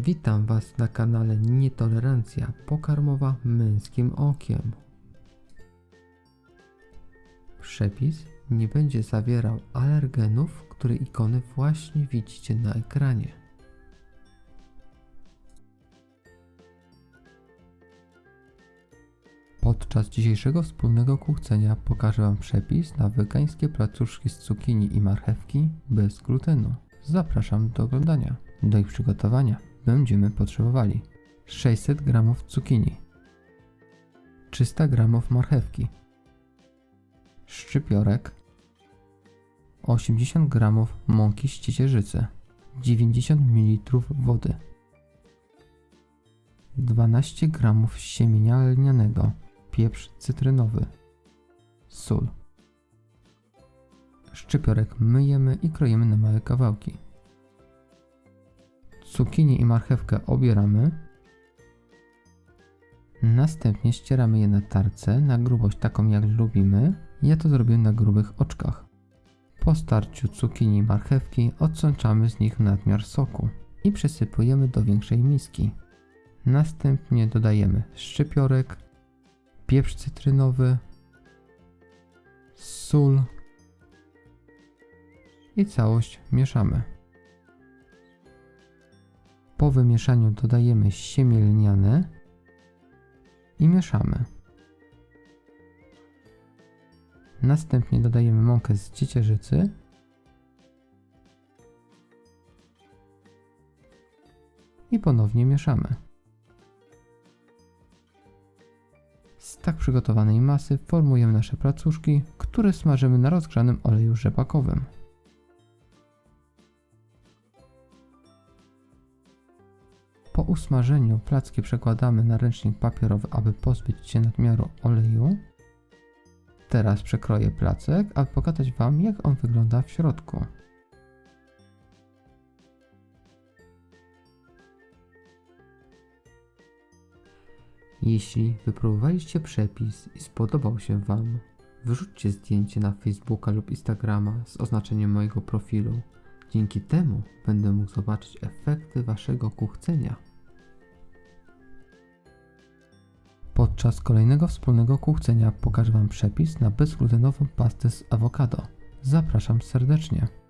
Witam Was na kanale Nietolerancja pokarmowa męskim okiem. Przepis nie będzie zawierał alergenów, które ikony właśnie widzicie na ekranie. Podczas dzisiejszego wspólnego kuchcenia pokażę Wam przepis na wegańskie placuszki z cukinii i marchewki bez glutenu. Zapraszam do oglądania. Do ich przygotowania będziemy potrzebowali. 600 g cukinii, 300 g marchewki, szczypiorek, 80 g mąki z ciecierzycy, 90 ml wody, 12 g siemienia lnianego, pieprz cytrynowy, sól. Szczypiorek myjemy i kroimy na małe kawałki. Cukinii i marchewkę obieramy. Następnie ścieramy je na tarce na grubość taką jak lubimy. Ja to zrobię na grubych oczkach. Po starciu cukinii i marchewki odsączamy z nich nadmiar soku i przesypujemy do większej miski. Następnie dodajemy szczypiorek, pieprz cytrynowy, sól i całość mieszamy. Po wymieszaniu dodajemy siemię lniane i mieszamy. Następnie dodajemy mąkę z ciecierzycy i ponownie mieszamy. Z tak przygotowanej masy formujemy nasze placuszki, które smażymy na rozgrzanym oleju rzepakowym. Po usmażeniu placki przekładamy na ręcznik papierowy, aby pozbyć się nadmiaru oleju. Teraz przekroję placek, aby pokazać Wam, jak on wygląda w środku. Jeśli wypróbowaliście przepis i spodobał się Wam, wyrzućcie zdjęcie na Facebooka lub Instagrama z oznaczeniem mojego profilu. Dzięki temu będę mógł zobaczyć efekty Waszego kuchcenia. Podczas kolejnego wspólnego kuchcenia pokażę Wam przepis na bezglutenową pastę z awokado. Zapraszam serdecznie.